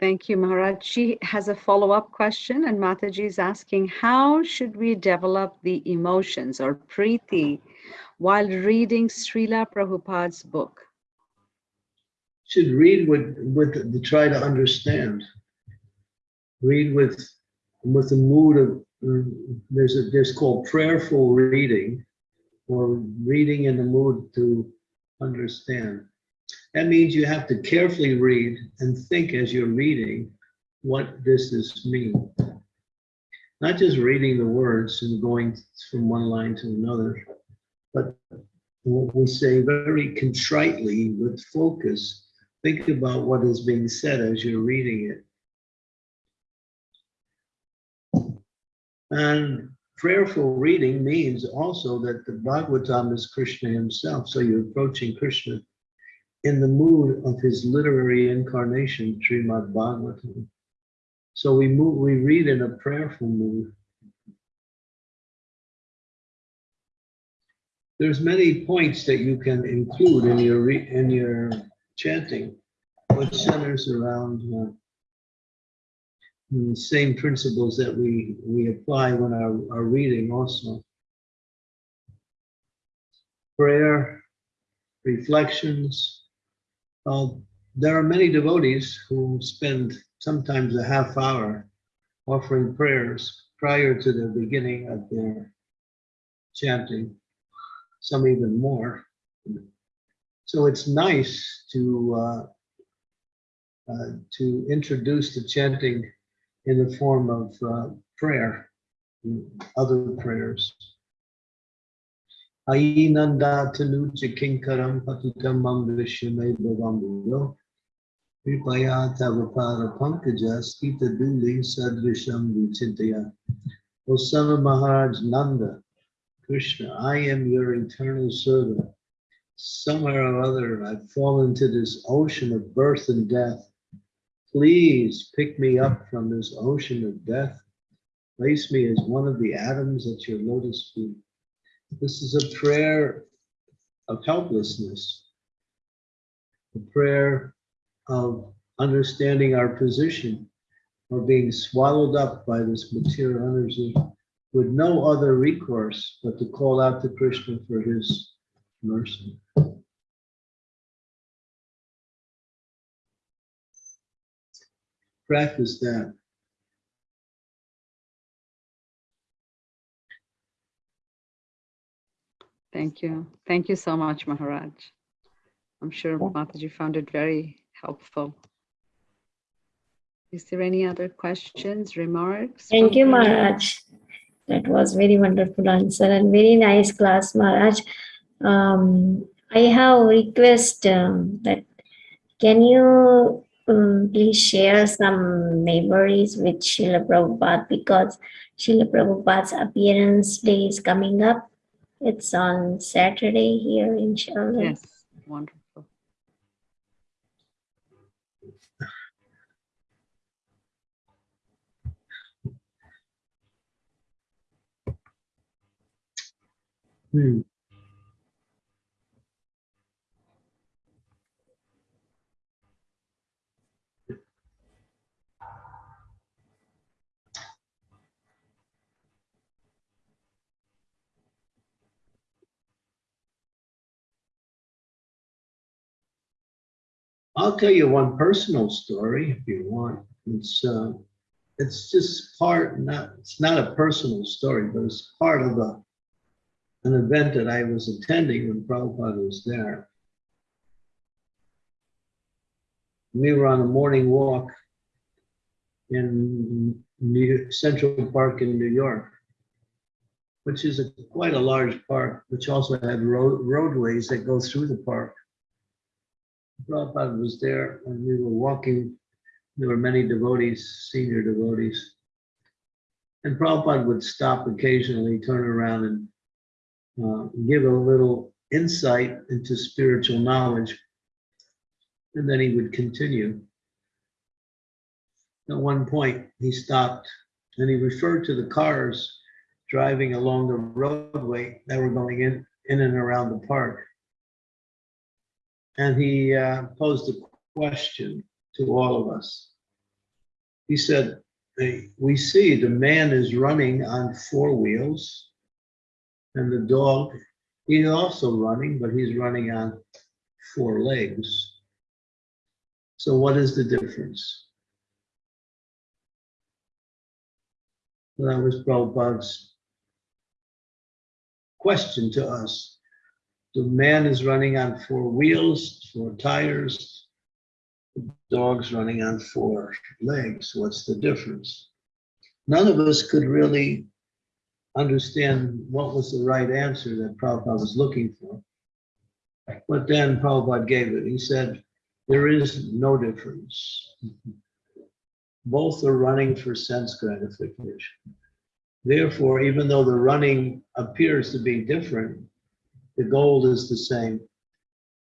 thank you maharaj she has a follow-up question and mataji is asking how should we develop the emotions or preeti while reading srila prabhupada's book Should read with, with, to try to understand. Read with, with the mood of, mm, there's a, there's called prayerful reading or reading in the mood to understand. That means you have to carefully read and think as you're reading what this is mean. Not just reading the words and going from one line to another, but we say very contritely with focus, think about what is being said as you're reading it. And prayerful reading means also that the Bhagavatam is Krishna himself. So you're approaching Krishna in the mood of his literary incarnation, Srimad Bhagavatam. So we move, we read in a prayerful mood. There's many points that you can include in your, in your chanting, which centers around uh, the same principles that we, we apply when our, our reading also. Prayer, reflections. Uh, there are many devotees who spend sometimes a half hour offering prayers prior to the beginning of their chanting, some even more. So it's nice to uh, uh, to introduce the chanting in the form of uh, prayer, other prayers. Ainanda tanuja kinkaram patitam manglishame bhavambuyo. Kripaya tavapada pankaja skita duli sadrisham vichintaya. O son of Maharaj Nanda, Krishna, I am your eternal servant. Somewhere or other, I've fallen into this ocean of birth and death. Please pick me up from this ocean of death. Place me as one of the atoms at your lotus feet. This is a prayer of helplessness, a prayer of understanding our position or being swallowed up by this material energy with no other recourse but to call out to Krishna for his mercy. Practice that. Thank you. Thank you so much, Maharaj. I'm sure Mataji found it very helpful. Is there any other questions, remarks? Thank you, the- Maharaj. That was very wonderful answer and very nice class, Maharaj. Um, I have a request um, that can you um, please share some memories with Srila Prabhupada because Srila Prabhupada's appearance day is coming up. It's on Saturday here in Charlotte. Yes, wonderful. Hmm. I'll tell you one personal story if you want. It's uh, it's just part not it's not a personal story, but it's part of a an event that I was attending when Prabhupada was there. We were on a morning walk in New Central Park in New York, which is a, quite a large park, which also had road, roadways that go through the park. Prabhupada was there and we were walking. There were many devotees, senior devotees. And Prabhupada would stop occasionally, turn around and uh, give a little insight into spiritual knowledge. And then he would continue. At one point, he stopped and he referred to the cars driving along the roadway that were going in, in and around the park. And he uh, posed a question to all of us. He said, "Hey, we see the man is running on four wheels and the dog, he's also running, but he's running on four legs. So what is the difference? That was Prabhupada's question to us. The man is running on four wheels, four tires. The dog's running on four legs. What's the difference? None of us could really understand what was the right answer that Prabhupada was looking for. But then Prabhupada gave it. He said, there is no difference. Both are running for sense gratification. Therefore, even though the running appears to be different, the goal is the same.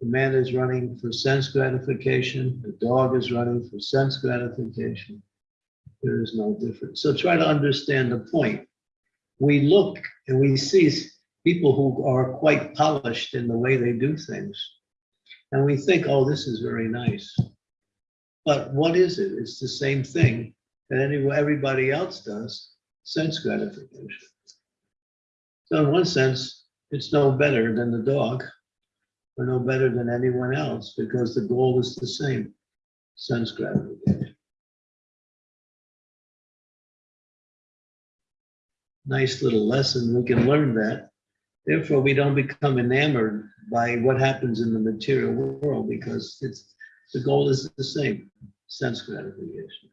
The man is running for sense gratification, the dog is running for sense gratification. There is no difference. So try to understand the point. We look and we see people who are quite polished in the way they do things. And we think, oh, this is very nice. But what is it? It's the same thing that any, everybody else does, sense gratification. So in one sense, it's no better than the dog or no better than anyone else because the goal is the same, sense gratification. Nice little lesson. We can learn that. Therefore, we don't become enamored by what happens in the material world because it's, the goal is the same, sense gratification.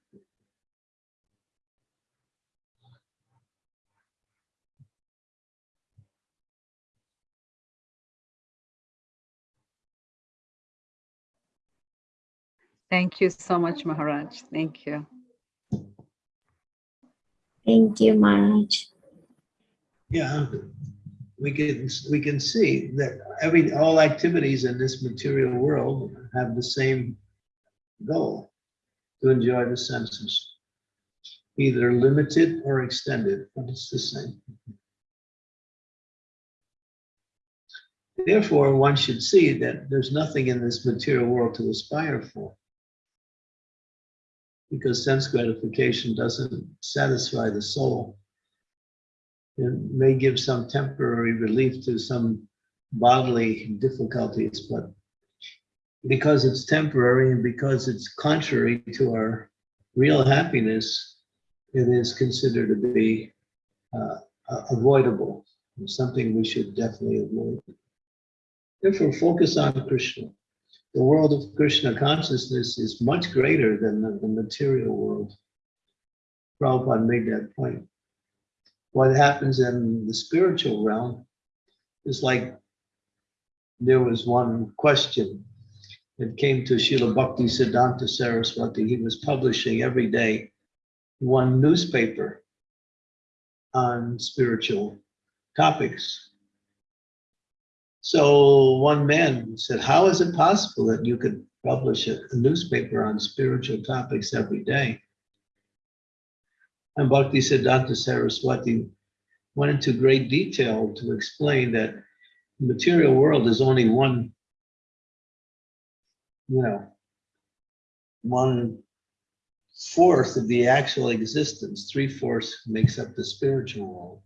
Thank you so much, Maharaj. Thank you. Thank you, Maharaj. Yeah, um, we can, we can see that every, all activities in this material world have the same goal, to enjoy the senses, either limited or extended, but it's the same. Therefore, one should see that there's nothing in this material world to aspire for. Because sense gratification doesn't satisfy the soul. It may give some temporary relief to some bodily difficulties, but because it's temporary and because it's contrary to our real happiness, it is considered to be uh, uh, avoidable, something we should definitely avoid. Therefore, focus on Krishna. The world of Krishna consciousness is much greater than the, the material world. Prabhupada made that point. What happens in the spiritual realm is like there was one question that came to Srila Bhakti Siddhanta Saraswati. He was publishing every day one newspaper on spiritual topics. So one man said, how is it possible that you could publish a, a newspaper on spiritual topics every day? And Bhakti Siddhanta Saraswati went into great detail to explain that the material world is only one, you know, one fourth of the actual existence, three fourths makes up the spiritual world.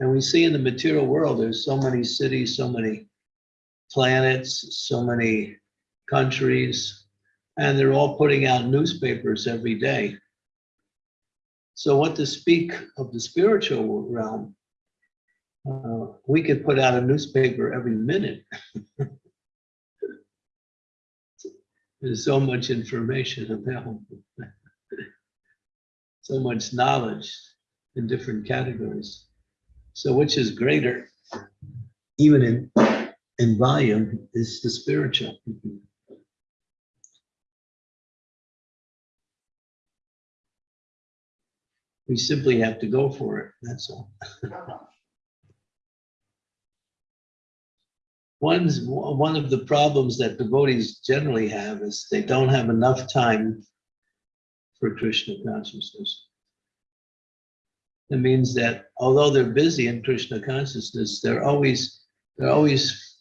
And we see in the material world, there's so many cities, so many planets, so many countries, and they're all putting out newspapers every day. So what to speak of the spiritual realm, uh, we could put out a newspaper every minute. There's so much information available. so much knowledge in different categories. So which is greater, even in, in volume, is the spiritual. We simply have to go for it, that's all. One's, one of the problems that devotees generally have is they don't have enough time for Krishna consciousness. It means that although they're busy in Krishna consciousness, they're always, they're always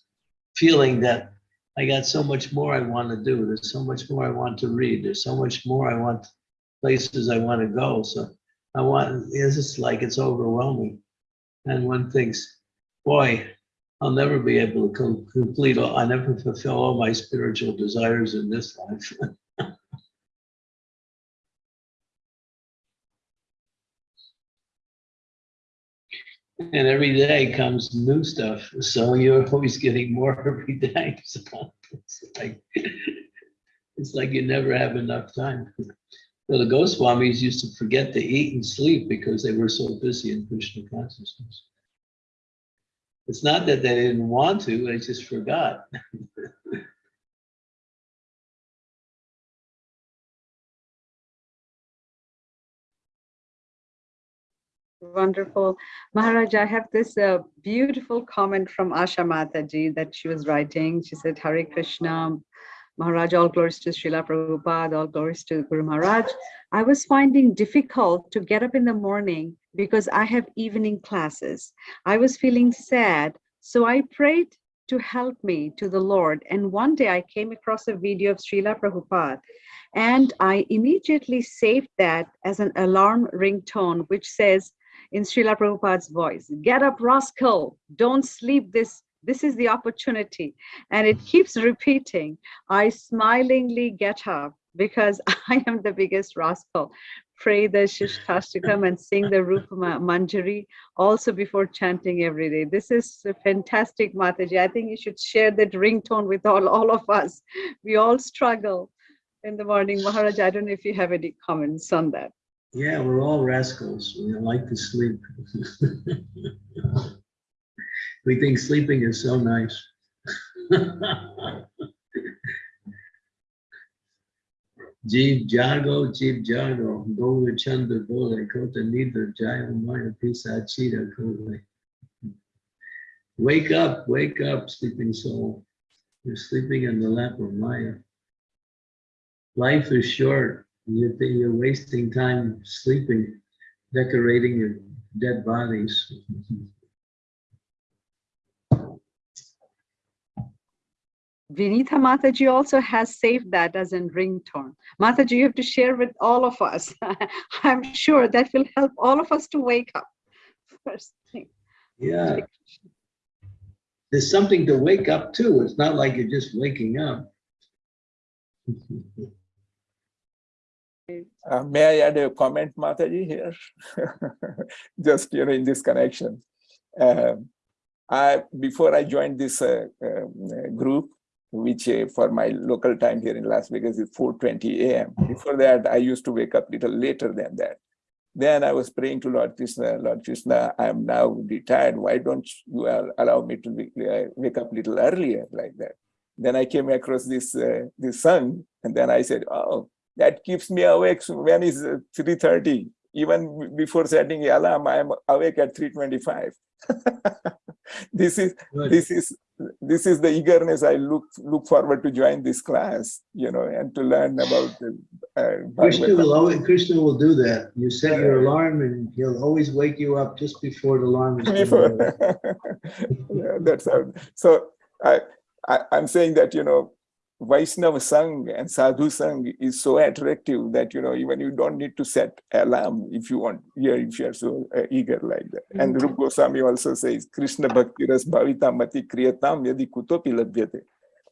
feeling that I got so much more I want to do. There's so much more I want to read. There's so much more I want, places I want to go. So I want, it's just like it's overwhelming. And one thinks, boy, I'll never be able to complete, all, I never fulfill all my spiritual desires in this life. And every day comes new stuff, so you're always getting more every day. It's like, it's like you never have enough time. So the Goswamis used to forget to eat and sleep because they were so busy in Krishna consciousness. It's not that they didn't want to, they just forgot. Wonderful. Maharaj, I have this uh, beautiful comment from Asha Mataji that she was writing. She said, Hare Krishna, Maharaj, all glories to Srila Prabhupada, all glories to Guru Maharaj. I was finding difficult to get up in the morning because I have evening classes. I was feeling sad. So I prayed to help me to the Lord. And one day I came across a video of Srila Prabhupada and I immediately saved that as an alarm ringtone, which says in Srila Prabhupada's voice, get up, rascal, don't sleep this this is the opportunity. And it hmm. keeps repeating. I smilingly get up because I am the biggest rascal. Pray the Shikshashtakam and sing the Rupa Manjari also before chanting every day. This is a fantastic, Mataji. I think you should share that ringtone with all, all of us. We all struggle in the morning. Maharaj, I don't know if you have any comments on that. Yeah, we're all rascals. We like to sleep. We think sleeping is so nice. Jeev jago, jeev jago, go chanda bole, kota nidra jaya maya pisa chita kole. Wake up, wake up, sleeping soul. You're sleeping in the lap of Maya. Life is short. You're uh, wasting time sleeping, decorating your dead bodies. Vinitha Mataji also has saved that as a ringtone. Mataji, you have to share with all of us. I'm sure that will help all of us to wake up. First thing. Yeah, there's something to wake up to. It's not like you're just waking up. Uh, may I add a comment, Mataji, here? Just, you know, in this connection. Um, I, before I joined this uh, uh, group, which uh, for my local time here in Las Vegas is 4.20 a.m. Before that, I used to wake up a little later than that. Then I was praying to Lord Krishna, Lord Krishna, I am now retired. Why don't you allow me to wake, uh, wake up little earlier like that? Then I came across this, uh, this song and then I said, oh, that keeps me awake when it's uh, 3.30. Even before setting the alarm, I am awake at 3.25. this is Good. this is this is the eagerness I look look forward to join this class, you know, and to learn about the uh, Krishna will always, Krishna will do that. You set your alarm and he'll always wake you up just before the alarm is. Before, yeah, that's how. So I, I I'm saying that you know, Vaishnava Sang and Sadhu Sang is so attractive that you know even you don't need to set alarm if you want. Yeah, if you are so uh, eager like that. And Rup Goswami also says, Krishna Bhakti Ras Bhavita Mati Kriyatam Yadi Kutopi Labhyate.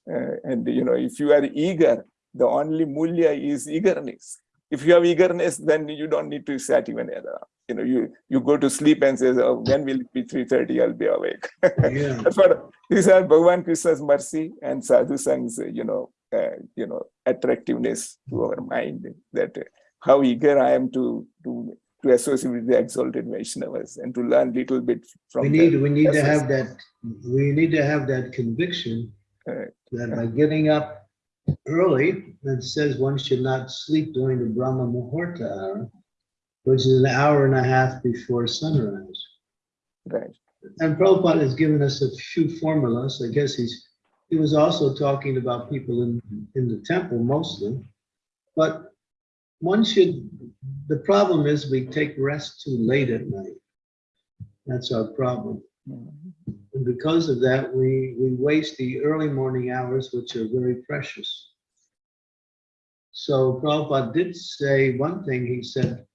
Uh, and you know, if you are eager, the only mulya is eagerness. If you have eagerness, then you don't need to set even alarm. You know, you you go to sleep and says, "Oh, when will it be 3:30? I'll be awake." Yeah, That's what these are Bhagavan Krishna's mercy and Sadhu Sang's, uh, you know, uh, you know, attractiveness to our mind. That uh, how eager I am to to to associate with the exalted Vaishnavas and to learn little bit from we them. need, we need to have that, we need to have that conviction Correct. that by getting up early, it says one should not sleep during the Brahma Muhurta hour, which is an hour and a half before sunrise. Right. And Prabhupada has given us a few formulas. I guess he's, he was also talking about people in, in the temple mostly. But one should, the problem is we take rest too late at night. That's our problem. And because of that, we, we waste the early morning hours, which are very precious. So Prabhupada did say one thing, he said,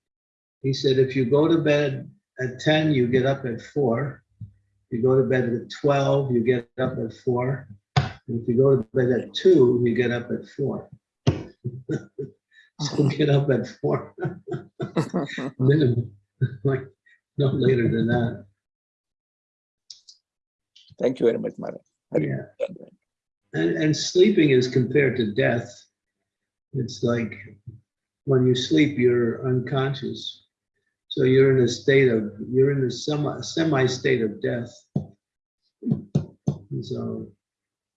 he said, if you go to bed at 10, you get up at four. If you go to bed at 12, you get up at four. And if you go to bed at two, you get up at four. So uh-huh. get up at four. Minimum, like, no later than that. Thank you very much, Maharaj. Hari Yeah. And, and sleeping is compared to death. It's like when you sleep, you're unconscious. So you're in a state of, you're in a semi, semi state of death. And so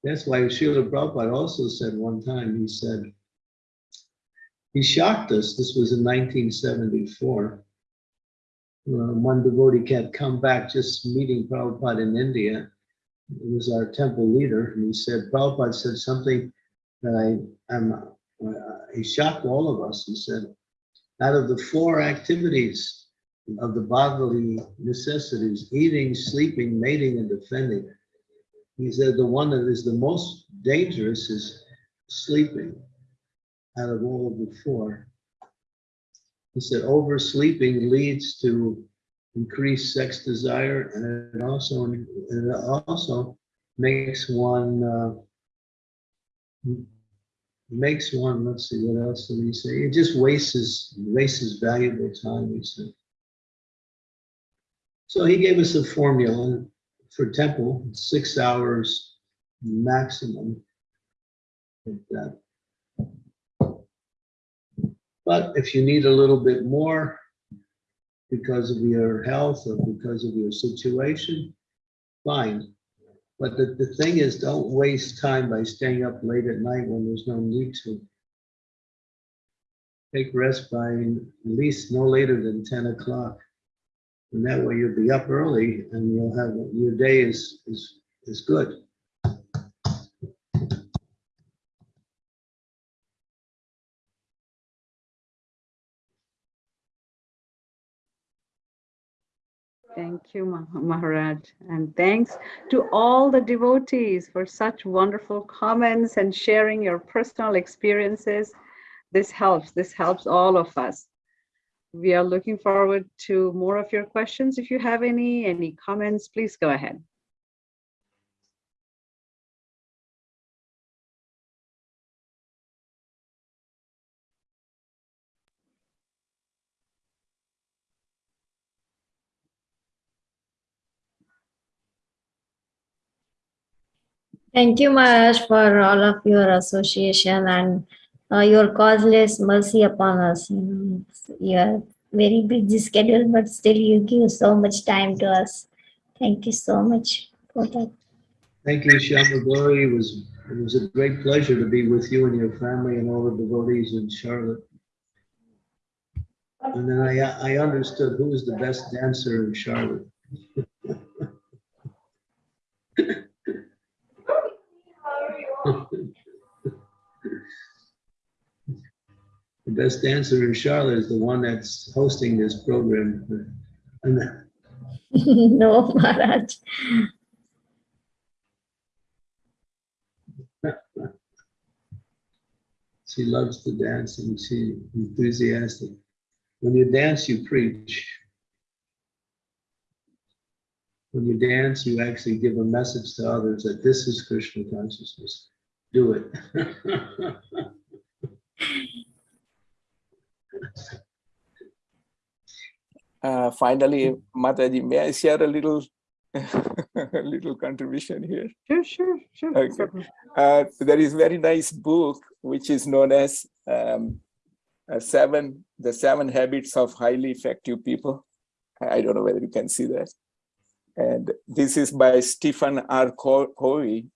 that's why Srila Prabhupada also said one time, he said, he shocked us. This was in 1974. Uh, one devotee had come back just meeting Prabhupada in India. He was our temple leader, and he said, Prabhupada said something that I, I'm, uh, he shocked all of us. He said, out of the four activities of the bodily necessities, eating, sleeping, mating, and defending, he said the one that is the most dangerous is sleeping out of all of the four. He said oversleeping leads to increased sex desire and it also, and it also makes one, uh, makes one, let's see, what else did he say? It just wastes, wastes valuable time, he said. So he gave us a formula for temple, six hours maximum. But if you need a little bit more because of your health or because of your situation, fine. But the, the thing is, don't waste time by staying up late at night when there's no need to. Take rest by at least no later than 10 o'clock. And that way you'll be up early and you'll have, your day is, is, is good. Thank you, Maharaj. And thanks to all the devotees for such wonderful comments and sharing your personal experiences. This helps. This helps all of us. We are looking forward to more of your questions. If you have any, any comments, please go ahead. Thank you, Maharaj, for all of your association and uh, your causeless mercy upon us. You are very busy schedule, but still you give so much time to us. Thank you so much for that. Thank you, Shama. It was, it was a great pleasure to be with you and your family and all the devotees in Charlotte. And then I, I understood who was the best dancer in Charlotte. The best dancer in Charlotte is the one that's hosting this program. No, Maharaj. She loves to dance and she enthusiastic. When you dance, you preach. When you dance, you actually give a message to others that this is Krishna consciousness. Do it. Uh, finally, Mataji, may I share a little, a little contribution here? Sure, sure, sure. Okay. Uh, there is very nice book which is known as um, uh, seven the seven habits of highly effective people. I I don't know whether you can see that. And this is by Stephen R. Co- Covey.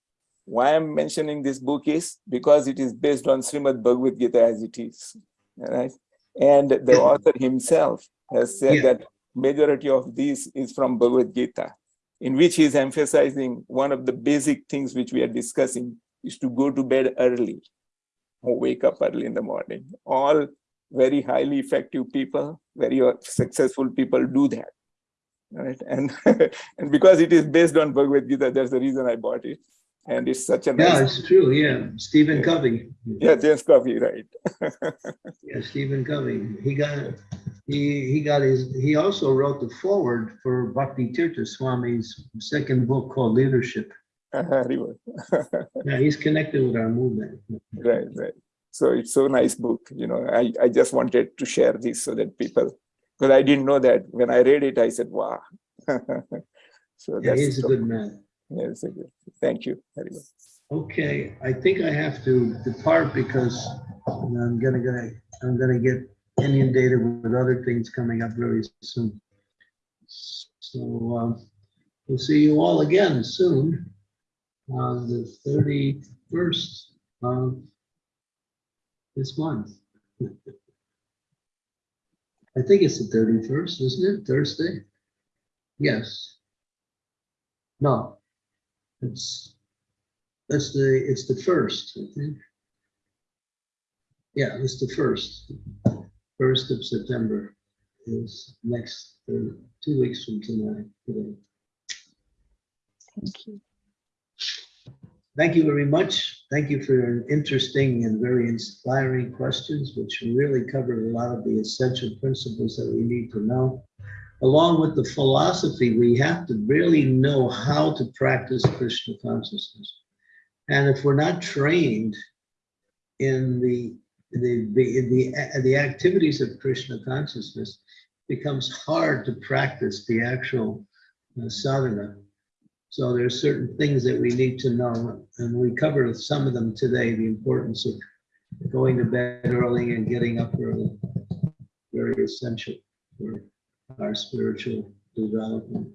Why I'm mentioning this book is because it is based on Srimad Bhagavad Gita as it is, right? And the author himself has said Yeah. that majority of this is from Bhagavad Gita, in which he is emphasizing one of the basic things which we are discussing is to go to bed early or wake up early in the morning. All very highly effective people, very successful people do that. Right. And and because it is based on Bhagavad Gita, that's the reason I bought it. And it's such a Yeah, nice, it's true, yeah. Stephen Covey. yeah, James Coffee, right. Yeah, Stephen Covey. He got, he, he got his, he also wrote the foreword for Bhakti Tirtha Swami's second book called Leadership. Uh-huh, river. Yeah, he's connected with our movement. right, right. So it's so nice book, you know, I, I just wanted to share this so that people, because I didn't know that when I read it, I said, wow. So Yeah, that's, he's a good man. Yes, thank you. Okay, I think I have to depart because I'm gonna, gonna, I'm gonna get inundated with other things coming up very soon. So, um, we'll see you all again soon on the thirty-first of this month. I think it's the thirty-first, isn't it? Thursday? Yes. No, it's, that's the, it's the first, I think. Yeah, it's the first. First of September is next, uh, two weeks from tonight. today. Thank you. Thank you very much. Thank you for your interesting and very inspiring questions, which really covered a lot of the essential principles that we need to know. Along with the philosophy, we have to really know how to practice Krishna consciousness. And if we're not trained in the the the the, the activities of Krishna consciousness, it becomes hard to practice the actual uh, sadhana. So there are certain things that we need to know, and we covered some of them today, the importance of going to bed early and getting up early. Very essential for our spiritual development.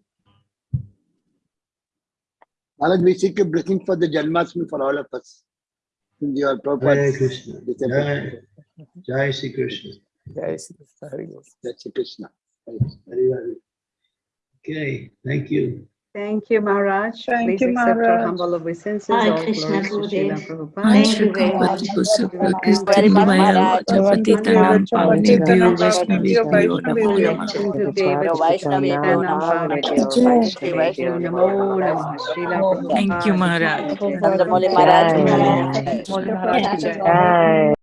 Maharaj, we seek a blessing for the Janmashtami for all of us. In your Hare Prabhupada's Krishna. December. Jai, Jai Sri Krishna. Jai Shri Krishna, Hare Krishna. That's Krishna. Hari Hari. Okay, thank you. Thank you, Maharaj. Thank Please you, accept our Maharaj. humble obeisances. Hare All Krishna, glories to Srila Gurudev. Prabhupada. Thank you very much. Very much, Maharaj. Namo Namah Thank you, Prabhupada. Maharaj.